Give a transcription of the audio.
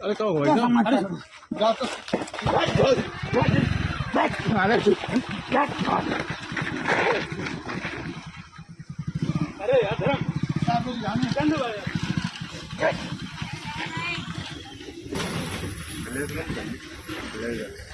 અરે તો હોય તો જા તો. અરે યાર ધરમ આ બધું જાણે લે લે લે